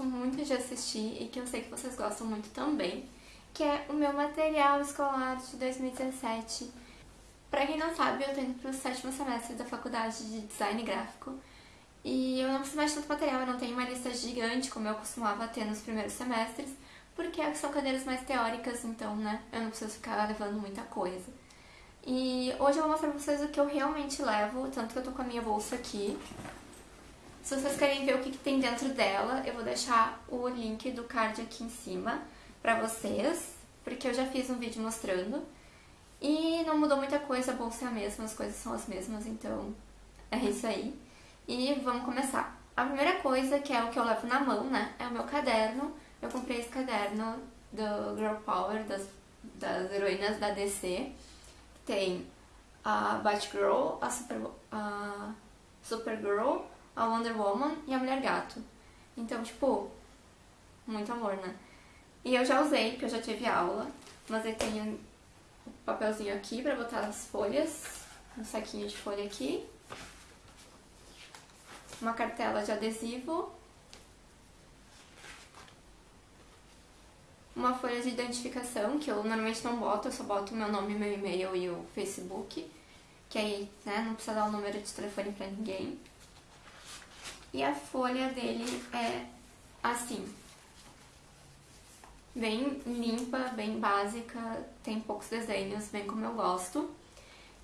gosto muito de assistir e que eu sei que vocês gostam muito também, que é o meu material escolar de 2017. Pra quem não sabe, eu tô indo pro sétimo semestre da faculdade de design gráfico e eu não preciso mais de tanto material, eu não tenho uma lista gigante como eu costumava ter nos primeiros semestres, porque são cadeiras mais teóricas, então, né, eu não preciso ficar levando muita coisa. E hoje eu vou mostrar pra vocês o que eu realmente levo, tanto que eu tô com a minha bolsa aqui. Se vocês querem ver o que, que tem dentro dela, eu vou deixar o link do card aqui em cima pra vocês, porque eu já fiz um vídeo mostrando. E não mudou muita coisa, a bolsa é a mesma, as coisas são as mesmas, então é isso aí. E vamos começar. A primeira coisa, que é o que eu levo na mão, né, é o meu caderno. Eu comprei esse caderno do Girl Power, das, das heroínas da DC. Tem a Batgirl, a, Super, a Supergirl, a Wonder Woman e a Mulher Gato. Então, tipo, muito amor, né? E eu já usei, porque eu já tive aula, mas eu tenho o papelzinho aqui pra botar as folhas, um saquinho de folha aqui, uma cartela de adesivo, uma folha de identificação, que eu normalmente não boto, eu só boto meu nome, meu e-mail e o Facebook, que aí né, não precisa dar o número de telefone pra ninguém. E a folha dele é assim, bem limpa, bem básica, tem poucos desenhos, bem como eu gosto.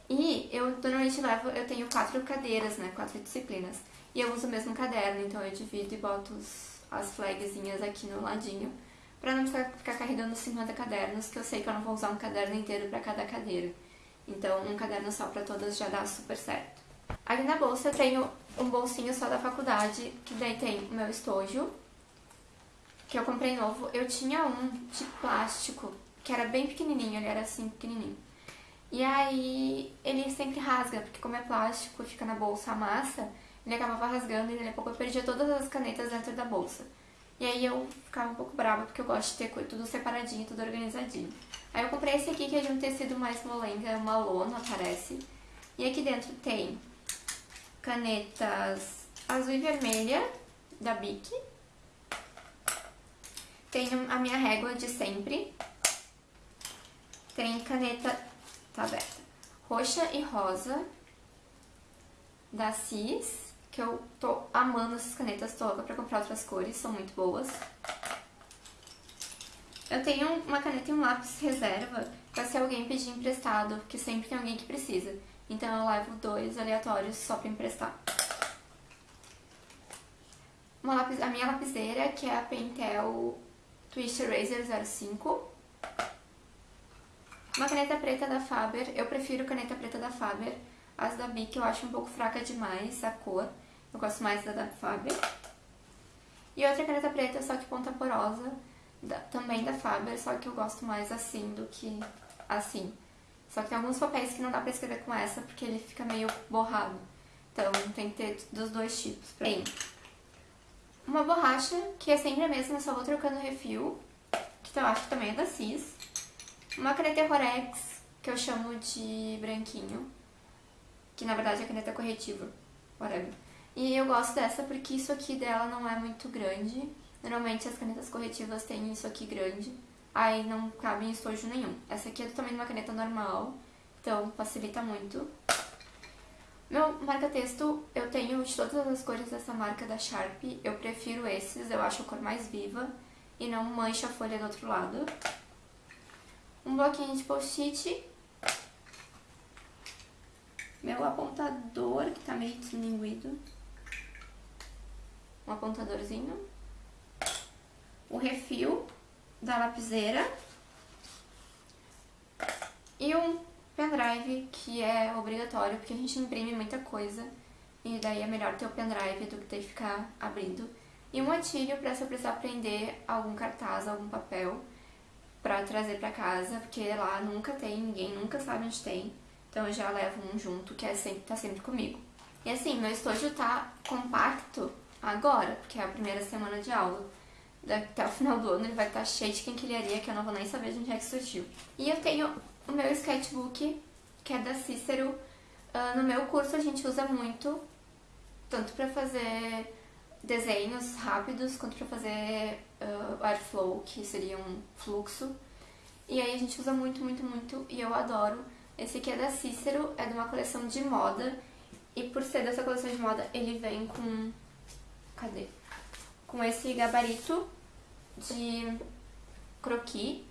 E eu normalmente levo, eu tenho quatro cadeiras, né, quatro disciplinas. E eu uso o mesmo caderno, então eu divido e boto os, as flagzinhas aqui no ladinho. Pra não ficar, ficar carregando 50 cadernos, que eu sei que eu não vou usar um caderno inteiro pra cada cadeira. Então um caderno só pra todas já dá super certo. Aqui na bolsa eu tenho um bolsinho só da faculdade, que daí tem o meu estojo, que eu comprei novo. Eu tinha um de plástico, que era bem pequenininho, ele era assim, pequenininho. E aí ele sempre rasga, porque como é plástico, fica na bolsa a massa, ele acabava rasgando e daqui a pouco eu perdia todas as canetas dentro da bolsa. E aí eu ficava um pouco brava porque eu gosto de ter tudo separadinho, tudo organizadinho. Aí eu comprei esse aqui que é de um tecido mais molenga, uma lona, parece. E aqui dentro tem canetas azul e vermelha da Bic. Tem a minha régua de sempre. Tem caneta, tá aberta, roxa e rosa da Cis que eu tô amando essas canetas, louca pra comprar outras cores, são muito boas. Eu tenho uma caneta e um lápis reserva pra se alguém pedir emprestado, porque sempre tem alguém que precisa. Então eu levo dois aleatórios só pra emprestar. Uma lápis, a minha lapiseira, que é a Pentel Twist Eraser 05. Uma caneta preta da Faber, eu prefiro caneta preta da Faber. As da Bic eu acho um pouco fraca demais a cor. Eu gosto mais da da Faber. E outra caneta preta, só que ponta porosa, da, também da Faber, só que eu gosto mais assim do que assim. Só que tem alguns papéis que não dá pra escrever com essa, porque ele fica meio borrado. Então tem que ter dos dois tipos. Tem uma borracha, que é sempre a mesma, só vou trocando refil, que eu acho que também é da Cis. Uma caneta Rorex, que eu chamo de branquinho, que na verdade é caneta corretiva, whatever. E eu gosto dessa porque isso aqui dela não é muito grande. Normalmente as canetas corretivas têm isso aqui grande, aí não cabe em estojo nenhum. Essa aqui é do tamanho de uma caneta normal, então facilita muito. Meu marca-texto, eu tenho de todas as cores dessa marca da Sharp, eu prefiro esses, eu acho a cor mais viva e não mancha a folha do outro lado. Um bloquinho de post-it. Meu apontador, que tá meio deslinguido um apontadorzinho, o refil da lapiseira e um pendrive que é obrigatório porque a gente imprime muita coisa e daí é melhor ter o pendrive do que ter que ficar abrindo. E um atilho para se eu precisar prender algum cartaz, algum papel para trazer para casa, porque lá nunca tem, ninguém nunca sabe onde tem. Então eu já levo um junto que é sempre, tá sempre comigo. E assim, meu estojo tá compacto agora, porque é a primeira semana de aula. Até o final do ano ele vai estar cheio de quinquilharia que eu não vou nem saber de onde é que surgiu. E eu tenho o meu sketchbook, que é da Cícero. Uh, no meu curso a gente usa muito, tanto para fazer desenhos rápidos quanto para fazer uh, airflow, que seria um fluxo. E aí a gente usa muito, muito, muito e eu adoro. Esse aqui é da Cícero, é de uma coleção de moda. E por ser dessa coleção de moda, ele vem com... Cadê? Com esse gabarito de croquis.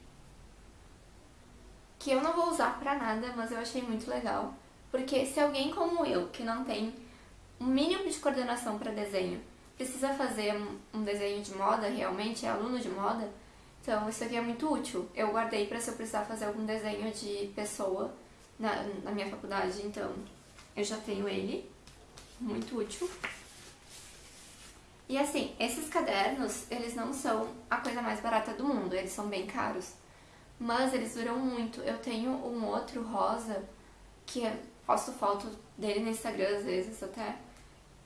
Que eu não vou usar pra nada, mas eu achei muito legal. Porque se alguém como eu, que não tem um mínimo de coordenação para desenho, precisa fazer um desenho de moda realmente, é aluno de moda, então isso aqui é muito útil. Eu guardei para se eu precisar fazer algum desenho de pessoa na, na minha faculdade, então eu já tenho ele, muito útil. E assim, esses cadernos, eles não são a coisa mais barata do mundo, eles são bem caros. Mas eles duram muito. Eu tenho um outro rosa, que eu posto foto dele no Instagram às vezes até,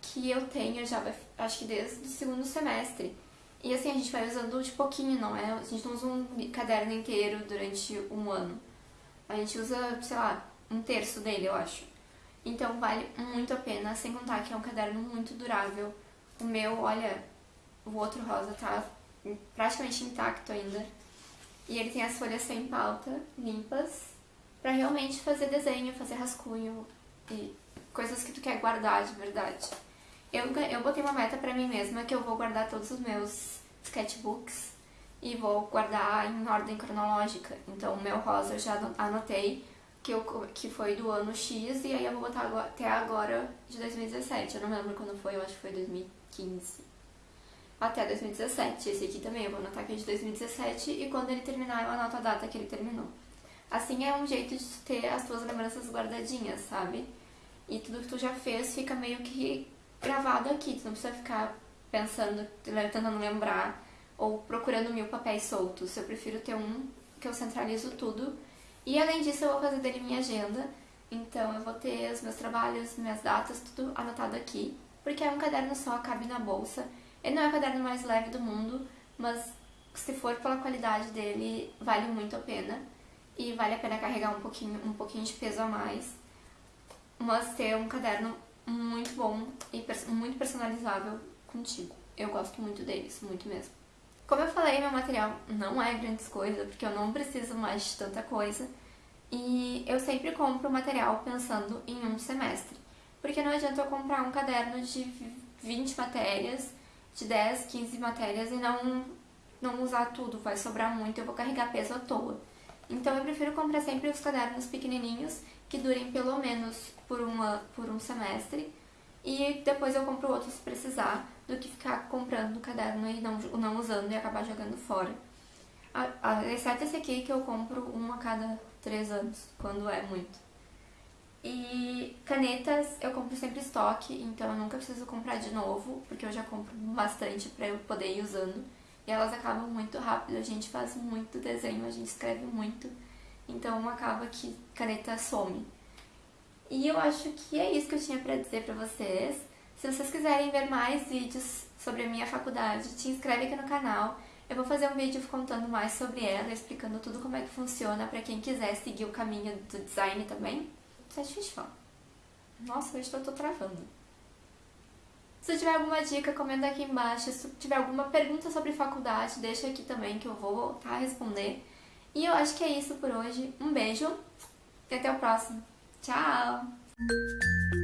que eu tenho já, acho que desde o segundo semestre. E assim, a gente vai usando de pouquinho, não é? A gente não usa um caderno inteiro durante um ano. A gente usa, sei lá, um terço dele, eu acho. Então vale muito a pena, sem contar que é um caderno muito durável. O meu, olha, o outro rosa tá praticamente intacto ainda. E ele tem as folhas sem pauta, limpas, pra realmente fazer desenho, fazer rascunho e coisas que tu quer guardar de verdade. Eu, eu botei uma meta pra mim mesma que eu vou guardar todos os meus sketchbooks e vou guardar em ordem cronológica. Então o meu rosa eu já anotei que, eu, que foi do ano X e aí eu vou botar agora, até agora de 2017. Eu não lembro quando foi, eu acho que foi 2015. Até 2017. Esse aqui também eu vou anotar que é de 2017 e quando ele terminar eu anoto a data que ele terminou. Assim é um jeito de ter as tuas lembranças guardadinhas, sabe? E tudo que tu já fez fica meio que gravado aqui, tu não precisa ficar pensando, tentando lembrar ou procurando mil papéis soltos. Eu prefiro ter um que eu centralizo tudo e além disso, eu vou fazer dele minha agenda. Então, eu vou ter os meus trabalhos, minhas datas, tudo anotado aqui. Porque é um caderno só, cabe na bolsa. Ele não é o caderno mais leve do mundo, mas se for pela qualidade dele, vale muito a pena. E vale a pena carregar um pouquinho, um pouquinho de peso a mais. Mas ter um caderno muito bom e muito personalizável contigo. Eu gosto muito deles, muito mesmo. Como eu falei, meu material não é grandes coisas, porque eu não preciso mais de tanta coisa. E eu sempre compro material pensando em um semestre. Porque não adianta eu comprar um caderno de 20 matérias, de 10, 15 matérias e não, não usar tudo, vai sobrar muito, eu vou carregar peso à toa. Então eu prefiro comprar sempre os cadernos pequenininhos, que durem pelo menos por, uma, por um semestre, e depois eu compro outro se precisar, do que ficar comprando o caderno e não, não usando e acabar jogando fora. Exceto esse aqui que eu compro um a cada três anos, quando é muito. E canetas eu compro sempre estoque, então eu nunca preciso comprar de novo, porque eu já compro bastante pra eu poder ir usando. E elas acabam muito rápido, a gente faz muito desenho, a gente escreve muito, então acaba que caneta some. E eu acho que é isso que eu tinha pra dizer pra vocês. Se vocês quiserem ver mais vídeos sobre a minha faculdade, te inscreve aqui no canal. Eu vou fazer um vídeo contando mais sobre ela, explicando tudo como é que funciona para quem quiser seguir o caminho do design também. Isso é. Nossa, hoje eu tô travando. Se tiver alguma dica, comenta aqui embaixo. Se tiver alguma pergunta sobre faculdade, deixa aqui também que eu vou voltar a responder. E eu acho que é isso por hoje. Um beijo e até o próximo. Tchau!